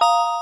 you